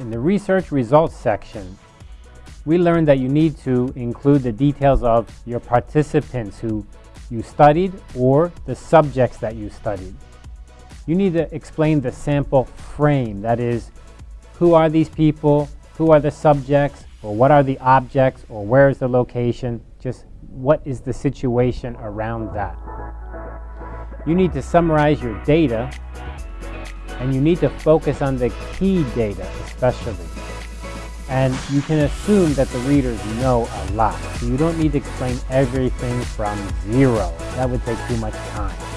In the research results section, we learned that you need to include the details of your participants who you studied or the subjects that you studied. You need to explain the sample frame, that is, who are these people, who are the subjects, or what are the objects, or where is the location, just what is the situation around that. You need to summarize your data, and you need to focus on the key data especially. And you can assume that the readers know a lot, so you don't need to explain everything from zero. That would take too much time.